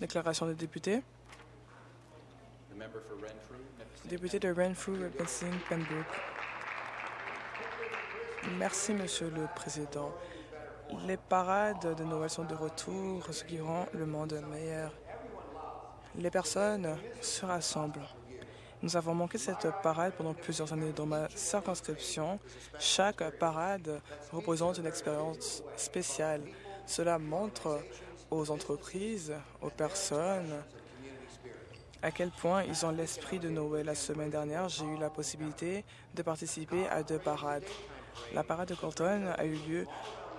Déclaration des députés. Député de Renfrew, Nipissing, Pembroke. Merci, Monsieur le Président. Les parades de Noël sont de retour, ce qui rend le monde meilleur. Les personnes se rassemblent. Nous avons manqué cette parade pendant plusieurs années dans ma circonscription. Chaque parade représente une expérience spéciale. Cela montre aux entreprises, aux personnes, à quel point ils ont l'esprit de Noël. La semaine dernière, j'ai eu la possibilité de participer à deux parades. La parade de Colton a eu lieu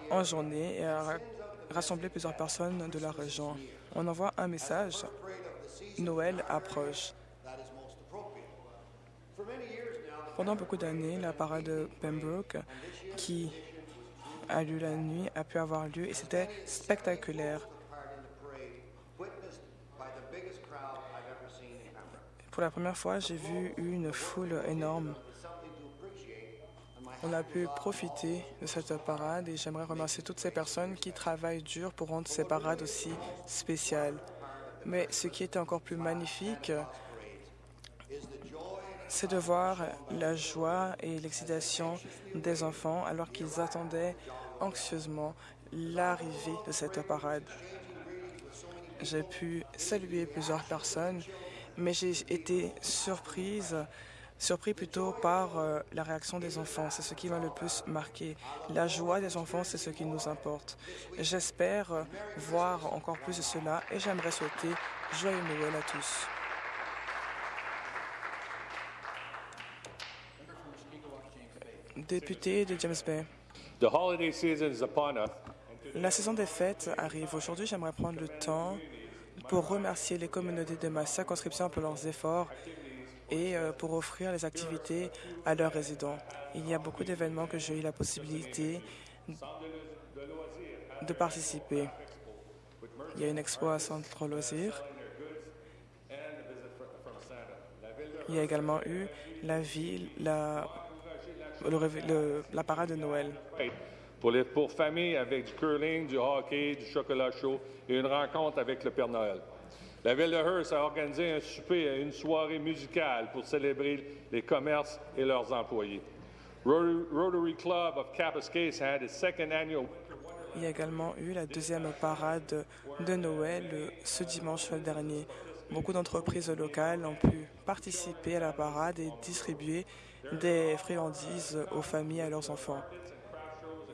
en journée et a rassemblé plusieurs personnes de la région. On envoie un message. Noël approche. Pendant beaucoup d'années, la parade de Pembroke, qui a lieu la nuit, a pu avoir lieu et c'était spectaculaire. Pour la première fois, j'ai vu une foule énorme. On a pu profiter de cette parade et j'aimerais remercier toutes ces personnes qui travaillent dur pour rendre ces parades aussi spéciales. Mais ce qui était encore plus magnifique, c'est de voir la joie et l'excitation des enfants alors qu'ils attendaient anxieusement l'arrivée de cette parade. J'ai pu saluer plusieurs personnes, mais j'ai été surprise, surpris plutôt par euh, la réaction des enfants. C'est ce qui m'a le plus marqué. La joie des enfants, c'est ce qui nous importe. J'espère euh, voir encore plus de cela et j'aimerais souhaiter joyeux Noël à tous. Député de James Bay. La saison des fêtes arrive. Aujourd'hui, j'aimerais prendre le temps pour remercier les communautés de ma circonscription pour leurs efforts et euh, pour offrir les activités à leurs résidents. Il y a beaucoup d'événements que j'ai eu la possibilité de participer. Il y a une expo à Centre Loisirs. Il y a également eu la ville, la, parade de Noël. Pour les pour familles avec du curling, du hockey, du chocolat chaud et une rencontre avec le Père Noël. La ville de Hearst a organisé un souper et une soirée musicale pour célébrer les commerces et leurs employés. Rotary, Club of Kapuskasem had its second annual Il y a également eu la deuxième parade de Noël ce dimanche dernier. Beaucoup d'entreprises locales ont pu participer à la parade et distribuer des friandises aux familles et à leurs enfants.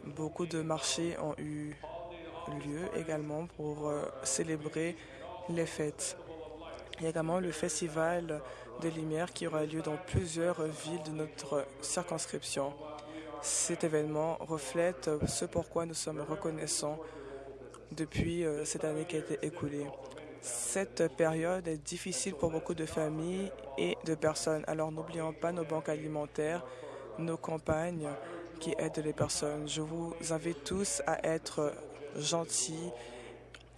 Beaucoup de marchés ont eu lieu également pour euh, célébrer les fêtes. Il y a également le festival de lumière qui aura lieu dans plusieurs villes de notre circonscription. Cet événement reflète ce pourquoi nous sommes reconnaissants depuis euh, cette année qui a été écoulée. Cette période est difficile pour beaucoup de familles et de personnes, alors n'oublions pas nos banques alimentaires, nos campagnes qui aident les personnes. Je vous invite tous à être gentils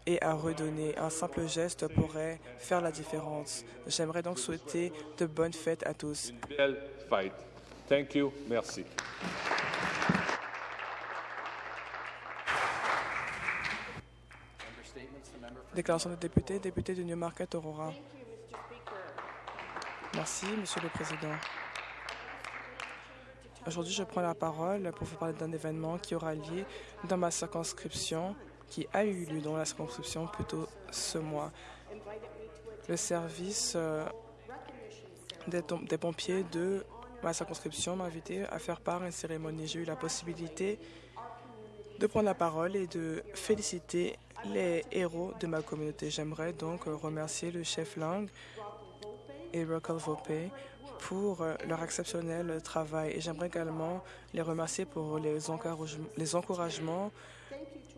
et à redonner. Un simple geste pourrait faire la différence. J'aimerais donc souhaiter de bonnes fêtes à tous. belle fête. Thank you. Merci. Déclaration de député, député de Newmarket Aurora. Merci, Monsieur le Président. Aujourd'hui, je prends la parole pour vous parler d'un événement qui aura lieu dans ma circonscription, qui a eu lieu dans la circonscription plutôt ce mois. Le service euh, des, pompiers de ma circonscription m'a invité à faire part à une cérémonie. J'ai eu la possibilité de prendre la parole et de féliciter les héros de ma communauté. J'aimerais donc remercier le chef Lang et Rockel Vopé pour euh, leur exceptionnel travail. Et j'aimerais également les remercier pour les, les encouragements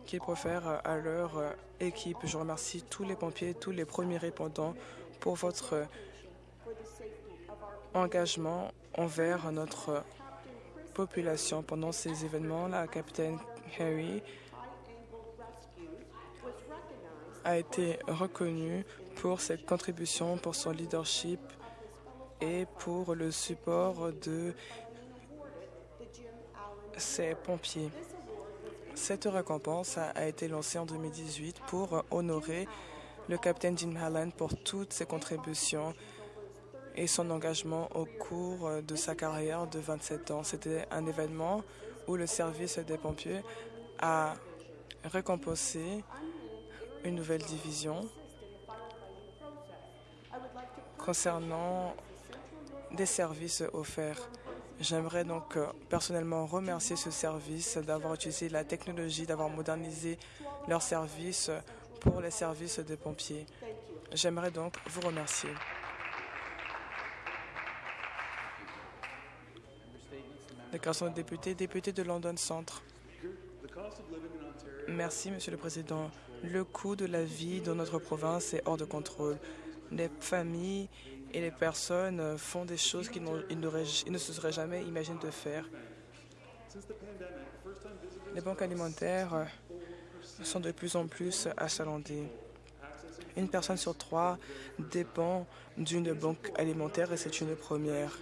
qu'ils profèrent à leur euh, équipe. Je remercie tous les pompiers, tous les premiers répondants pour votre engagement envers notre population pendant ces événements. La capitaine Harry a été reconnue pour cette contribution, pour son leadership et pour le support de ses pompiers. Cette récompense a été lancée en 2018 pour honorer le capitaine Jim Halland pour toutes ses contributions et son engagement au cours de sa carrière de 27 ans. C'était un événement où le service des pompiers a récompensé une nouvelle division concernant des services offerts. J'aimerais donc euh, personnellement remercier ce service d'avoir utilisé la technologie, d'avoir modernisé leurs services pour les services des pompiers. J'aimerais donc vous remercier. Déclaration de député, député de London Centre. Merci, Monsieur le Président. Le coût de la vie dans notre province est hors de contrôle. Les familles et les personnes font des choses qu'ils ne se seraient jamais imaginé de faire. Les banques alimentaires sont de plus en plus achalandées. Une personne sur trois dépend d'une banque alimentaire et c'est une première.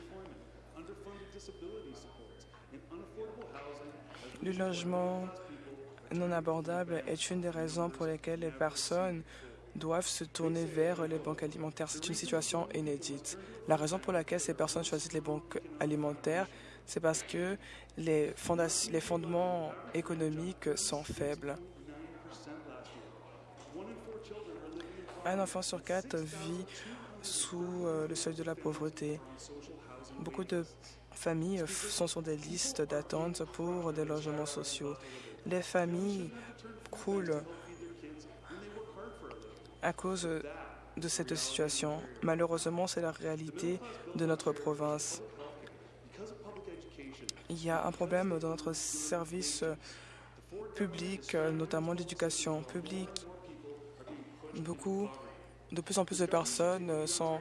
Le logement non abordable est une des raisons pour lesquelles les personnes doivent se tourner vers les banques alimentaires. C'est une situation inédite. La raison pour laquelle ces personnes choisissent les banques alimentaires, c'est parce que les, les fondements économiques sont faibles. Un enfant sur quatre vit sous euh, le seuil de la pauvreté. Beaucoup de familles sont sur des listes d'attente pour des logements sociaux. Les familles croulent à cause de cette situation. Malheureusement, c'est la réalité de notre province. Il y a un problème dans notre service public, notamment l'éducation publique. Beaucoup, de plus en plus de personnes sont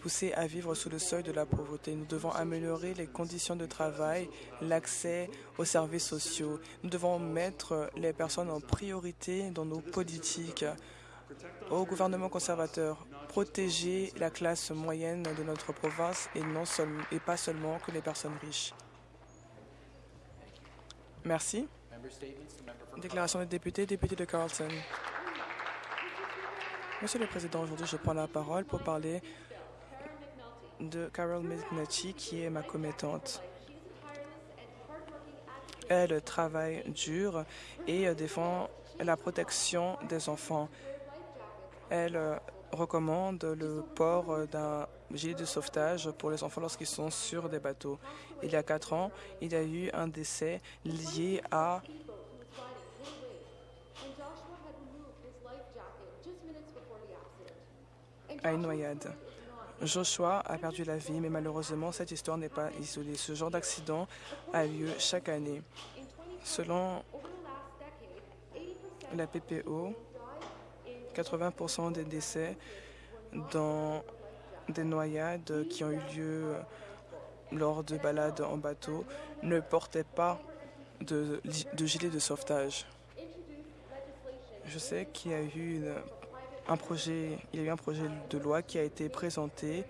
poussées à vivre sous le seuil de la pauvreté. Nous devons améliorer les conditions de travail, l'accès aux services sociaux. Nous devons mettre les personnes en priorité dans nos politiques. Au gouvernement conservateur, protéger la classe moyenne de notre province et, non et pas seulement que les personnes riches. Merci. Déclaration des députés, député de Carlton. Monsieur le Président, aujourd'hui, je prends la parole pour parler de Carol McNulty, qui est ma commettante. Elle travaille dur et défend la protection des enfants. Elle euh, recommande le port d'un gilet de sauvetage pour les enfants lorsqu'ils sont sur des bateaux. Il y a quatre ans, il y a eu un décès lié à à une noyade. Joshua a perdu la vie, mais malheureusement, cette histoire n'est pas isolée. Ce genre d'accident a lieu chaque année. Selon la PPO, 80% des décès dans des noyades qui ont eu lieu lors de balades en bateau ne portaient pas de, gilet de sauvetage. Je sais qu'il y a eu un projet, il y a eu un projet de loi qui a été présenté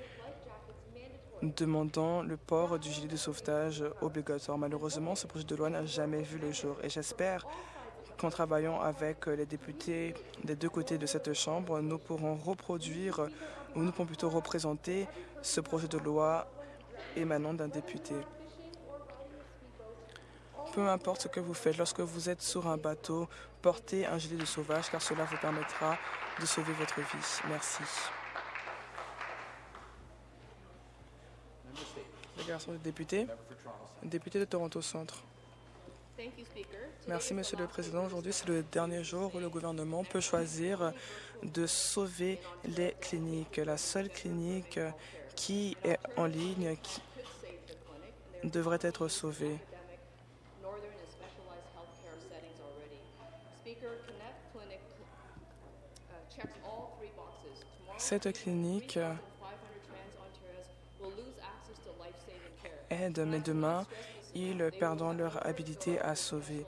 demandant le port du gilet de sauvetage obligatoire. Malheureusement, ce projet de loi n'a jamais vu le jour et j'espère qu'en travaillant avec les députés des deux côtés de cette Chambre, nous pourrons reproduire, ou nous pourrons plutôt représenter ce projet de loi émanant d'un député. Peu importe ce que vous faites, lorsque vous êtes sur un bateau, portez un gilet de sauvage car cela vous permettra de sauver votre vie. Merci. Déclaration de député. Député de Toronto Centre. Merci, Monsieur le Président. Aujourd'hui, c'est le dernier jour où le gouvernement peut choisir de sauver les cliniques. La seule clinique qui est en ligne devrait être sauvée. Cette clinique aide, mais demain, ils perdront leur habilité à sauver.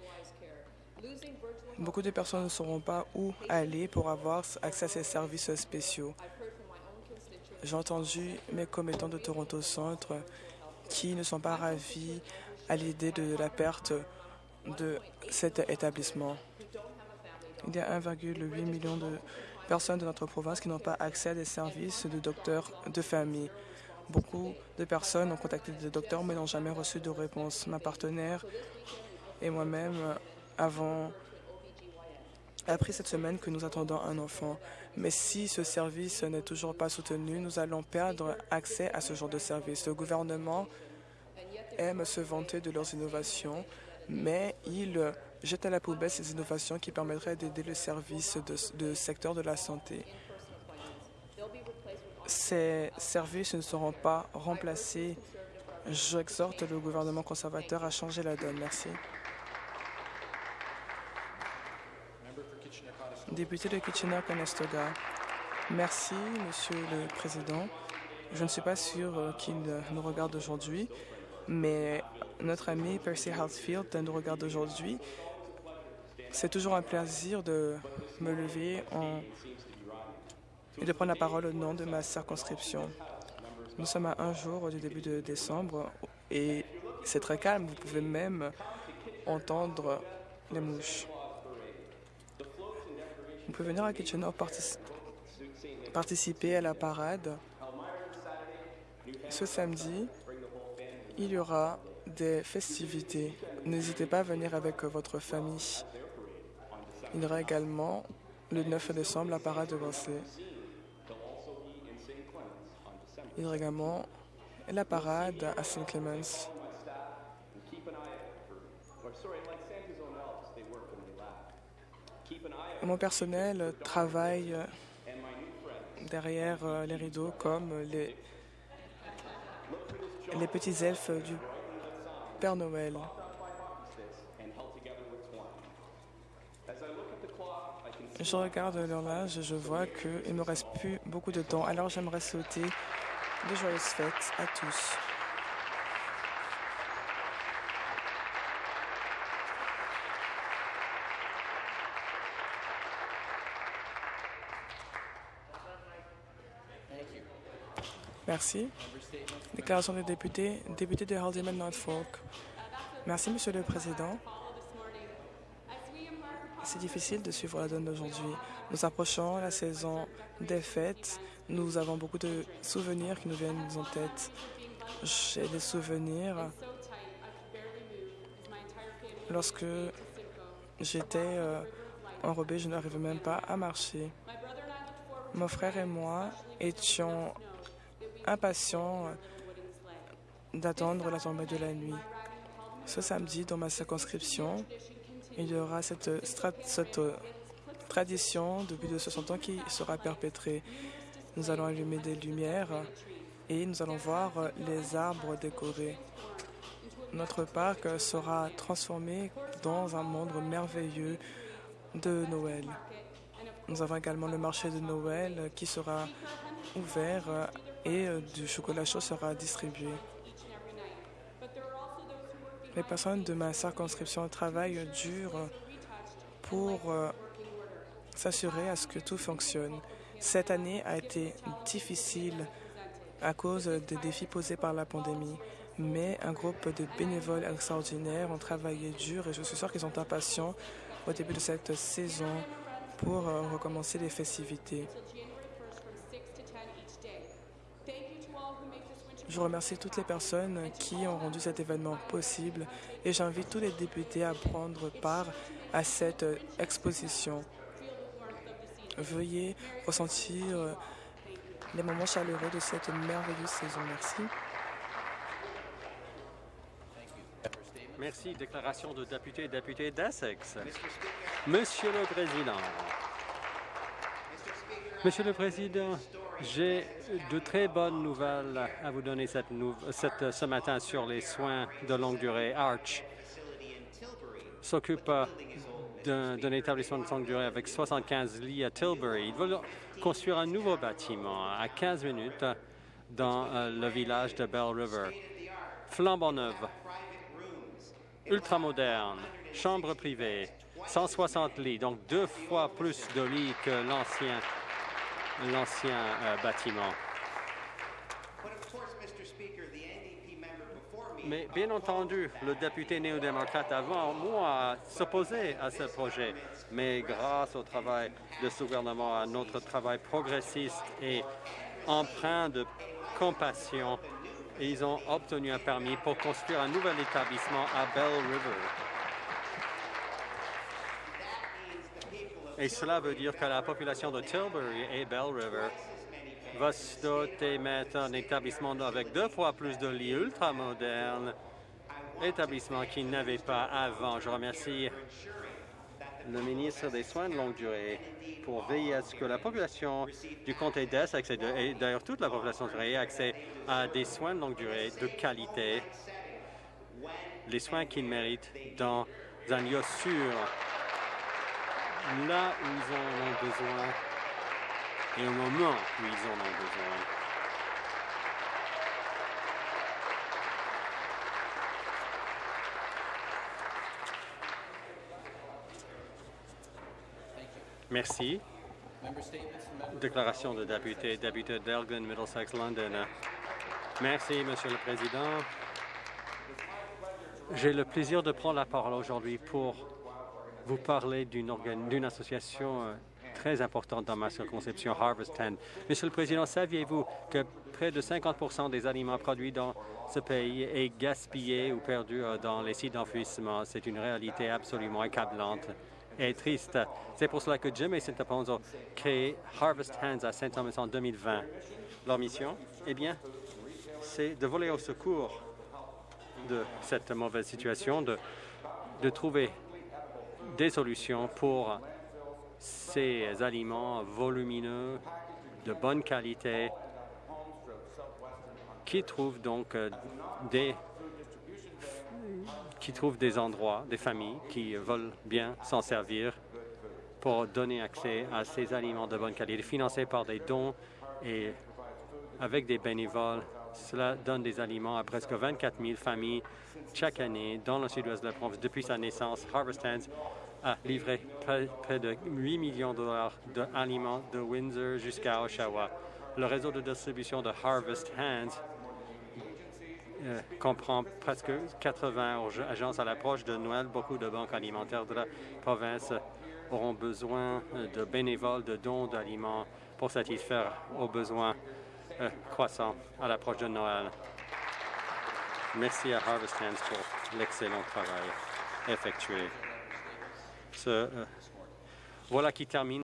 Beaucoup de personnes ne sauront pas où aller pour avoir accès à ces services spéciaux. J'ai entendu mes commettants de Toronto Centre qui ne sont pas ravis à l'idée de la perte de cet établissement. Il y a 1,8 million de personnes de notre province qui n'ont pas accès à des services de docteurs de famille. Beaucoup de personnes ont contacté des docteurs mais n'ont jamais reçu de réponse. Ma partenaire et moi-même avons appris cette semaine que nous attendons un enfant. Mais si ce service n'est toujours pas soutenu, nous allons perdre accès à ce genre de service. Le gouvernement aime se vanter de leurs innovations, mais il jette à la poubelle ces innovations qui permettraient d'aider le service de, de secteur de la santé. Ces services ne seront pas remplacés. J'exhorte le gouvernement conservateur à changer la donne. Merci. Député de Kitchener-Conestoga. Merci, Monsieur le Président. Je ne suis pas sûr euh, qu'il nous regarde aujourd'hui, mais notre ami Percy Hartsfield nous regarde aujourd'hui. C'est toujours un plaisir de me lever et de prendre la parole au nom de ma circonscription. Nous sommes à un jour du début de décembre et c'est très calme. Vous pouvez même entendre les mouches. Vous pouvez venir à Kitchener participer à la parade. Ce samedi, il y aura des festivités. N'hésitez pas à venir avec votre famille. Il y aura également le 9 décembre la parade de Vancé. Également la parade à St. Clements. Mon personnel travaille derrière euh, les rideaux comme les, les petits elfes du Père Noël. Je regarde l'horloge et je vois qu'il ne me reste plus beaucoup de temps. Alors j'aimerais souhaiter de joyeuses fêtes à tous. Merci. Déclaration des députés. Député de Haldimand Norfolk. Merci, Monsieur le Président. C'est difficile de suivre la donne d'aujourd'hui. Nous approchons la saison des fêtes. Nous avons beaucoup de souvenirs qui nous viennent en tête. J'ai des souvenirs lorsque j'étais euh, enrobée, je n'arrivais même pas à marcher. Mon frère et moi étions impatient d'attendre la tombée de la nuit. Ce samedi, dans ma circonscription, il y aura cette, cette tradition depuis de 60 ans qui sera perpétrée. Nous allons allumer des lumières et nous allons voir les arbres décorés. Notre parc sera transformé dans un monde merveilleux de Noël. Nous avons également le marché de Noël qui sera ouvert et euh, du chocolat chaud sera distribué. Les personnes de ma circonscription travaillent dur pour euh, s'assurer à ce que tout fonctionne. Cette année a été difficile à cause des défis posés par la pandémie, mais un groupe de bénévoles extraordinaires ont travaillé dur et je suis sûr qu'ils sont impatients au début de cette saison pour euh, recommencer les festivités. Je remercie toutes les personnes qui ont rendu cet événement possible et j'invite tous les députés à prendre part à cette exposition. Veuillez ressentir les moments chaleureux de cette merveilleuse saison. Merci. Merci. Déclaration de député et député d'Essex. Monsieur le Président. Monsieur le Président, j'ai de très bonnes nouvelles à vous donner cette, cette, ce matin sur les soins de longue durée. Arch s'occupe d'un établissement de longue durée avec 75 lits à Tilbury. Ils veulent construire un nouveau bâtiment à 15 minutes dans euh, le village de Bell River. Flambant neuve, ultramoderne, chambre privée, 160 lits, donc deux fois plus de lits que l'ancien l'ancien euh, bâtiment. Mais bien entendu, le député néo-démocrate avant moi s'opposait à ce projet. mais grâce au travail de ce gouvernement, à notre travail progressiste et empreint de compassion, ils ont obtenu un permis pour construire un nouvel établissement à Bell River. Et cela veut dire que la population de Tilbury et Bell River va se doter maintenant d'un établissement avec deux fois plus de lits ultramodernes, établissement qu'ils n'avaient pas avant. Je remercie le ministre des Soins de longue durée pour veiller à ce que la population du comté d'Est, et d'ailleurs toute la population ait accès à des soins de longue durée de qualité, les soins qu'ils méritent dans un lieu sûr, là où ils en ont besoin et au moment où ils en ont besoin. Merci. Déclaration de député, député d'Elgin, Middlesex, London. Merci, Monsieur le Président. J'ai le plaisir de prendre la parole aujourd'hui pour vous parler d'une association euh, très importante dans ma circonscription, Harvest 10. Monsieur le Président, saviez-vous que près de 50% des aliments produits dans ce pays est gaspillé ou perdu euh, dans les sites d'enfouissement? C'est une réalité absolument accablante et triste. C'est pour cela que Jim et Saint ont créé Harvest Hands à Saint-Thomas en 2020. Leur mission, eh bien, c'est de voler au secours de cette mauvaise situation, de trouver des solutions pour ces aliments volumineux, de bonne qualité, qui trouvent donc euh, des qui des endroits, des familles qui veulent bien s'en servir pour donner accès à ces aliments de bonne qualité, financés par des dons et avec des bénévoles. Cela donne des aliments à presque 24 000 familles chaque année dans le sud-ouest de la province. Depuis sa naissance, Harvest Hands a livré près, de 8 millions de dollars d'aliments de Windsor jusqu'à Oshawa. Le réseau de distribution de Harvest Hands euh, comprend presque 80 agences à l'approche de Noël. Beaucoup de banques alimentaires de la province auront besoin de bénévoles, de dons d'aliments pour satisfaire aux besoins euh, croissants à l'approche de Noël. Merci à Harvest Hands pour l'excellent travail effectué. voilà qui termine